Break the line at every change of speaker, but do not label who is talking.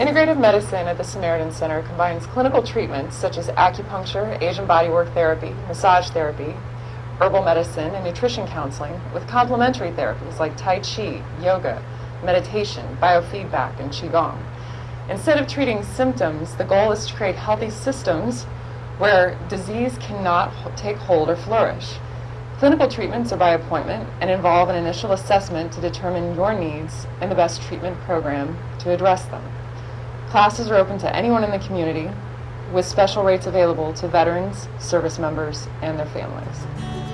Integrative medicine at the Samaritan Center combines clinical treatments such as acupuncture, Asian bodywork therapy, massage therapy, herbal medicine, and nutrition counseling with complementary therapies like Tai Chi, yoga, meditation, biofeedback, and Qigong. Instead of treating symptoms, the goal is to create healthy systems where disease cannot take hold or flourish. Clinical treatments are by appointment and involve an initial assessment to determine your needs and the best treatment program to address them. Classes are open to anyone in the community with special rates available to veterans, service members, and their families.